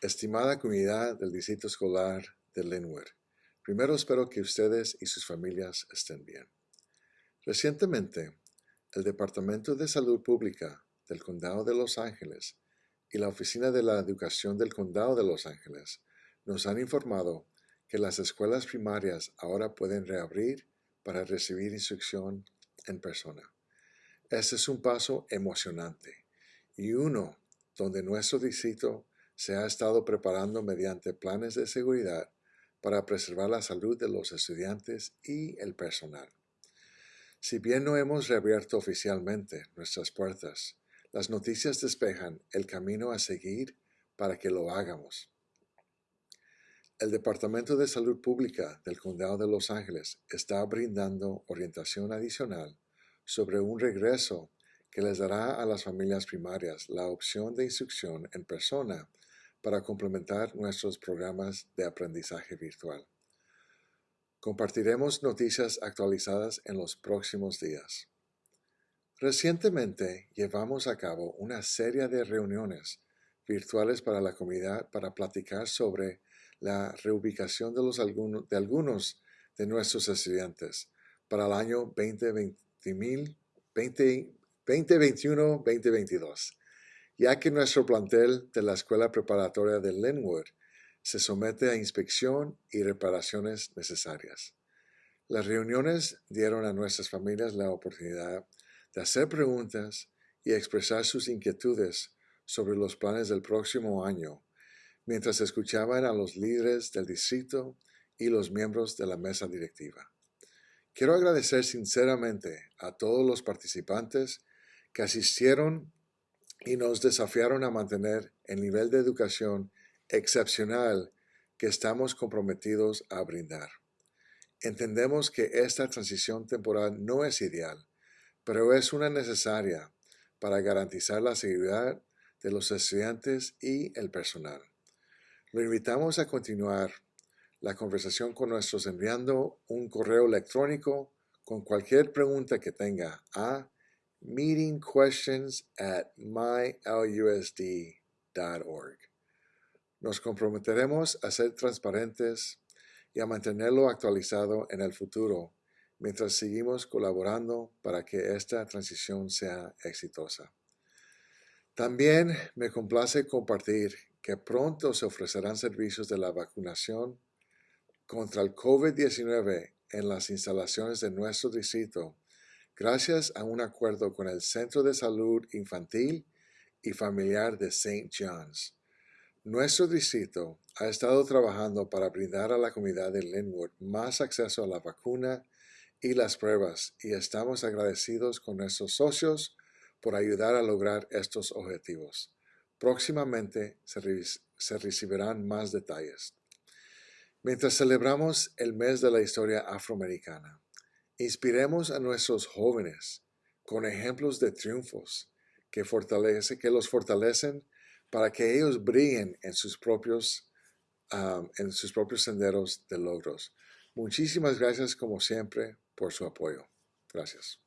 Estimada comunidad del Distrito Escolar de Linwood, primero espero que ustedes y sus familias estén bien. Recientemente, el Departamento de Salud Pública del Condado de Los Ángeles y la Oficina de la Educación del Condado de Los Ángeles nos han informado que las escuelas primarias ahora pueden reabrir para recibir instrucción en persona. Este es un paso emocionante y uno donde nuestro distrito se ha estado preparando mediante planes de seguridad para preservar la salud de los estudiantes y el personal. Si bien no hemos reabierto oficialmente nuestras puertas, las noticias despejan el camino a seguir para que lo hagamos. El Departamento de Salud Pública del Condado de Los Ángeles está brindando orientación adicional sobre un regreso que les dará a las familias primarias la opción de instrucción en persona para complementar nuestros programas de aprendizaje virtual. Compartiremos noticias actualizadas en los próximos días. Recientemente llevamos a cabo una serie de reuniones virtuales para la comunidad para platicar sobre la reubicación de, los de algunos de nuestros estudiantes para el año 2021-2022, ya que nuestro plantel de la Escuela Preparatoria de Linwood se somete a inspección y reparaciones necesarias. Las reuniones dieron a nuestras familias la oportunidad de hacer preguntas y expresar sus inquietudes sobre los planes del próximo año mientras escuchaban a los líderes del distrito y los miembros de la mesa directiva. Quiero agradecer sinceramente a todos los participantes que asistieron y nos desafiaron a mantener el nivel de educación excepcional que estamos comprometidos a brindar. Entendemos que esta transición temporal no es ideal, pero es una necesaria para garantizar la seguridad de los estudiantes y el personal. Lo invitamos a continuar la conversación con nosotros enviando un correo electrónico con cualquier pregunta que tenga a meetingquestions at mylusd.org. Nos comprometeremos a ser transparentes y a mantenerlo actualizado en el futuro mientras seguimos colaborando para que esta transición sea exitosa. También me complace compartir que pronto se ofrecerán servicios de la vacunación contra el COVID-19 en las instalaciones de nuestro distrito, gracias a un acuerdo con el Centro de Salud Infantil y Familiar de St. John's. Nuestro distrito ha estado trabajando para brindar a la comunidad de Linwood más acceso a la vacuna y las pruebas y estamos agradecidos con nuestros socios por ayudar a lograr estos objetivos. Próximamente se, recibirán más detalles. Mientras celebramos el mes de la historia afroamericana, inspiremos a nuestros jóvenes con ejemplos de triunfos que, fortalece, que los fortalecen para que ellos brillen en sus propios, en sus propios senderos de logros. Muchísimas gracias como siempre por su apoyo. Gracias.